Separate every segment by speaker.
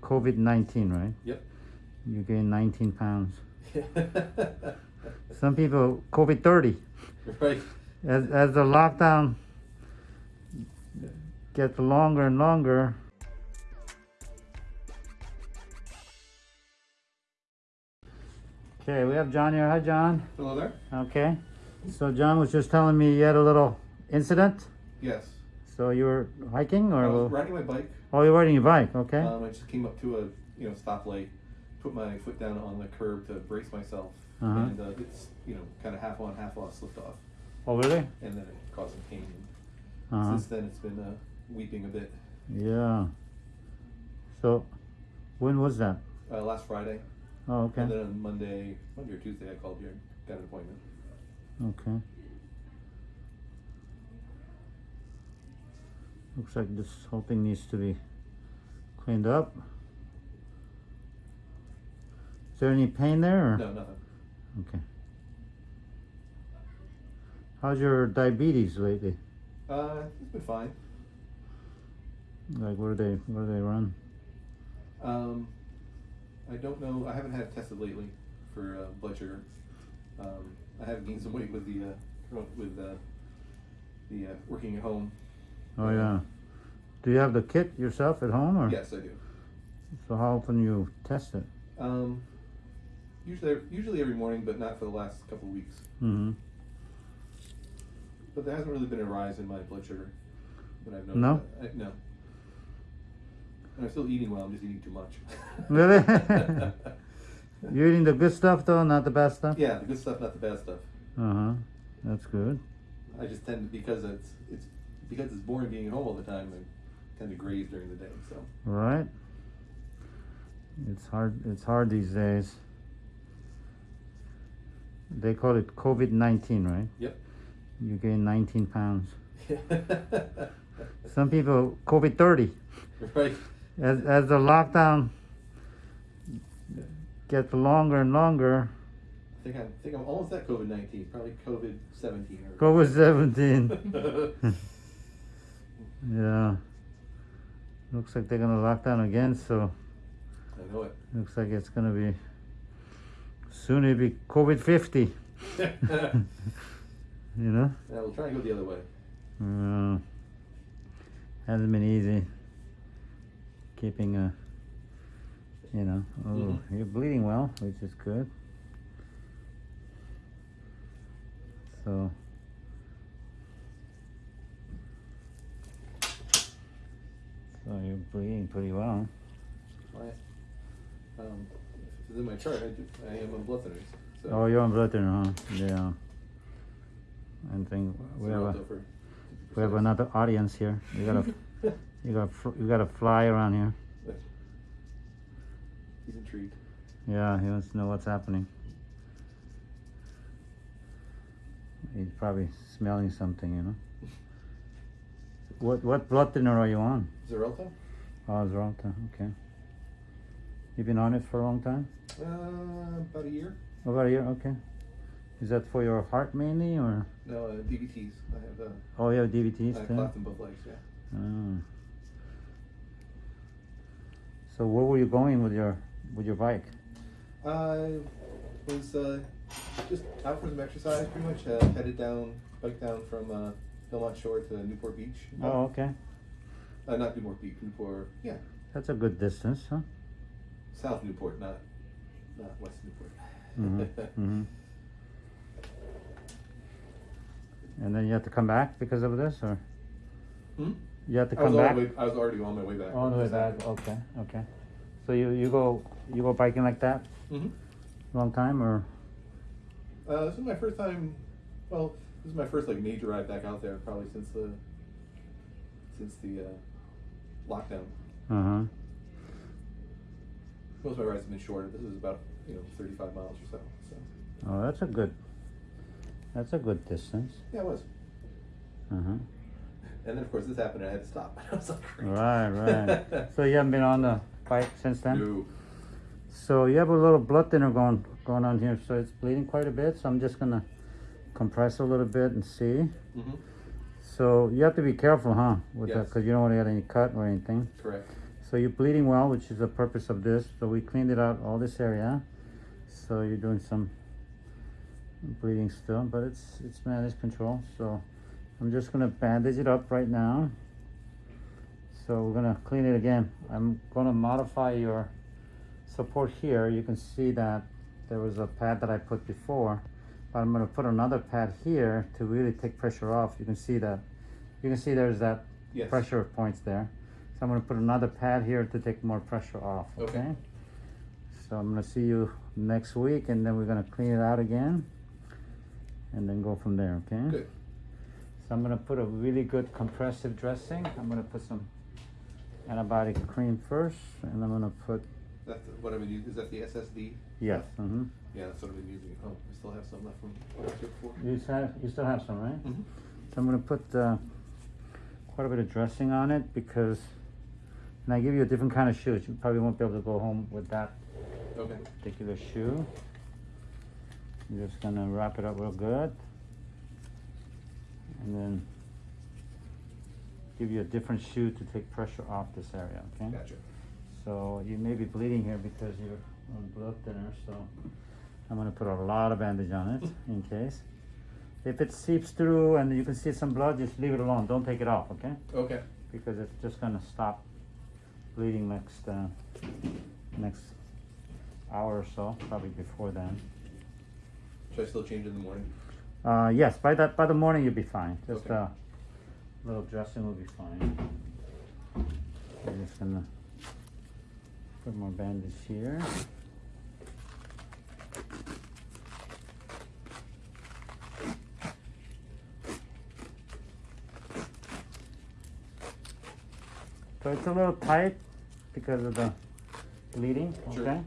Speaker 1: COVID-19, right?
Speaker 2: Yep.
Speaker 1: You gained 19 pounds. Some people COVID-30.
Speaker 2: right.
Speaker 1: As, as the lockdown gets longer and longer, Okay, we have John here. Hi, John.
Speaker 2: Hello there.
Speaker 1: Okay. So John was just telling me you had a little incident.
Speaker 2: Yes.
Speaker 1: So you were hiking or?
Speaker 2: I was riding my bike.
Speaker 1: Oh, you're riding your bike. Okay.
Speaker 2: Um, I just came up to a you know stoplight, put my foot down on the curb to brace myself,
Speaker 1: Uh-huh.
Speaker 2: and uh, it's you know kind of half on, half off, slipped off,
Speaker 1: oh, really?
Speaker 2: and then it caused some pain.
Speaker 1: Uh-huh.
Speaker 2: Since then, it's been uh, weeping a bit.
Speaker 1: Yeah. So, when was that?
Speaker 2: Uh, last Friday,
Speaker 1: Oh, okay.
Speaker 2: and then on Monday, Monday or Tuesday, I called you, and got an appointment.
Speaker 1: Okay. Looks like this whole thing needs to be cleaned up. Is there any pain there? Or?
Speaker 2: No, nothing.
Speaker 1: Okay. How's your diabetes lately?
Speaker 2: Uh, it's been fine.
Speaker 1: Like, where do they where do they run?
Speaker 2: Um, I don't know. I haven't had it tested lately for uh, blood sugar. Um, I have gained some weight with the uh, with uh, the uh, working at home.
Speaker 1: Oh yeah. Do you have the kit yourself at home, or
Speaker 2: Yes, I do.
Speaker 1: so how often you test it?
Speaker 2: Um, usually, usually every morning, but not for the last couple of weeks.
Speaker 1: Mm-hmm.
Speaker 2: But there hasn't really been a rise in my blood sugar that I've noticed.
Speaker 1: No?
Speaker 2: I, no. And I'm still eating well. I'm just eating too much.
Speaker 1: Really? You're eating the good stuff though, not the bad stuff.
Speaker 2: yeah, the good stuff, not the bad stuff.
Speaker 1: Uh huh. That's good.
Speaker 2: I just tend to because it's it's because it's boring being at home all the time. I kind of graze during the day. So
Speaker 1: Right. It's hard. It's hard these days. They call it COVID nineteen, right?
Speaker 2: Yep.
Speaker 1: You gain nineteen pounds. Some people COVID thirty.
Speaker 2: right.
Speaker 1: As as the lockdown gets longer and longer,
Speaker 2: I think I'm I think I'm almost at COVID nineteen. Probably COVID seventeen.
Speaker 1: COVID seventeen. yeah. Looks like they're gonna lock down again, so
Speaker 2: I know it.
Speaker 1: looks like it's gonna be soon it'll be COVID fifty. You know?
Speaker 2: Yeah, we'll try and go the other way.
Speaker 1: Uh, hasn't been easy keeping a, you know, oh,
Speaker 2: Mhm.
Speaker 1: you're bleeding well, which is good. So, so you're bleeding pretty well.
Speaker 2: My, um, in my chart. I, do, I am on blood thinners. So
Speaker 1: Oh, you're on blood thinner, huh? Yeah. I think we have a, we have another audience here. You gotta, you gotta, you gotta fly around here.
Speaker 2: He's intrigued.
Speaker 1: Yeah, he wants to know what's happening. He's probably smelling something, you know. What what blood thinner are you on?
Speaker 2: Xarelto?
Speaker 1: Oh, Xarelto, okay. You've been on it for a long time?
Speaker 2: Uh, about a year.
Speaker 1: About a year, okay. Is that for your heart mainly, or?
Speaker 2: No, uh, DVTs. I have uh,
Speaker 1: Oh, you have
Speaker 2: I
Speaker 1: DVTs
Speaker 2: have
Speaker 1: too?
Speaker 2: cleft in both legs. Yeah.
Speaker 1: Oh. So where were you going with your with your bike?
Speaker 2: I was uh, just out for some exercise, pretty much. Uh, headed down, bike down from uh, Belmont Shore to Newport Beach.
Speaker 1: Oh, okay.
Speaker 2: Uh, not Newport Beach, Newport. Yeah,
Speaker 1: That's a good distance, huh?
Speaker 2: South Newport, not not West Newport.
Speaker 1: Mm-hmm. mm-hmm. And then you have to come back because of this, or
Speaker 2: Hmm?
Speaker 1: you have to
Speaker 2: I was,
Speaker 1: come
Speaker 2: on
Speaker 1: back
Speaker 2: way, I was already on my way back.
Speaker 1: all the way back. Okay, okay. So you you go you go biking like that
Speaker 2: hmm
Speaker 1: long time, or
Speaker 2: Uh, this is my first time. Well, this is my first like major ride back out there, probably since the since the uh, lockdown.
Speaker 1: uh huh.
Speaker 2: Most of my rides have been shorter. This is about you know 35 miles or so. So
Speaker 1: Oh, that's a good. That's a good distance.
Speaker 2: yeah, it was.
Speaker 1: Uh huh.
Speaker 2: And then of course this happened, and I had to stop. I was like.
Speaker 1: Right, right. so you haven't been on the bike since then.
Speaker 2: No.
Speaker 1: So you have a little blood thinner going going on here, so it's bleeding quite a bit. So I'm just gonna compress a little bit and see.
Speaker 2: hmm
Speaker 1: So you have to be careful, huh, with that, because you don't want to get any cut or anything.
Speaker 2: Correct.
Speaker 1: So you're bleeding well, which is the purpose of this. So we cleaned it out, all this area. So you're doing some bleeding still, but it's it's managed control. So I'm just gonna bandage it up right now. So we're gonna clean it again. I'm gonna modify your support here. You can see that there was a pad that I put before, but I'm gonna put another pad here to really take pressure off. You can see that. You can see there's that
Speaker 2: Yes.
Speaker 1: pressure points there. So I'm gonna put another pad here to take more pressure off,
Speaker 2: Okay.
Speaker 1: okay? So I'm gonna see you next week and then we're gonna clean it out again and then go from there, okay?
Speaker 2: Good.
Speaker 1: So I'm gonna put a really good compressive dressing. I'm gonna put some antibiotic cream first and I'm gonna put,
Speaker 2: That's what I've been using. Is that the SSD?
Speaker 1: yes, mm-hmm.
Speaker 2: Yeah, that's what I've been using home. I still have some left from before.
Speaker 1: You have, you still have some, right?
Speaker 2: Mhm.
Speaker 1: So I'm gonna put uh, quite a bit of dressing on it because, and I give you a different kind of shoes. You probably won't be able to go home with that
Speaker 2: Okay.
Speaker 1: particular shoe. I'm just gonna wrap it up real good. And then give you a different shoe to take pressure off this area, okay?
Speaker 2: Gotcha.
Speaker 1: So you may be bleeding here because you're on blood thinner, so I'm gonna put a lot of bandage on it in case. If it seeps through and you can see some blood, just leave it alone. Don't take it off, okay?
Speaker 2: Okay.
Speaker 1: Because it's just gonna stop bleeding next uh, next hour or so, probably before then.
Speaker 2: Should I still change in the morning?
Speaker 1: Uh, yes, by that by the morning you'll be fine. Just
Speaker 2: Okay.
Speaker 1: a little dressing will be fine. I'm just gonna put more bandage here. So it's a little tight because of the bleeding,
Speaker 2: Sure.
Speaker 1: okay?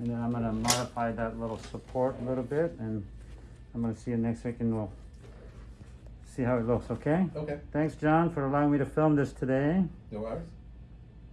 Speaker 1: And then I'm gonna modify that little support a little bit and I'm gonna see you next week and we'll see how it looks, okay?
Speaker 2: Okay.
Speaker 1: Thanks, John, for allowing me to film this today.
Speaker 2: No worries.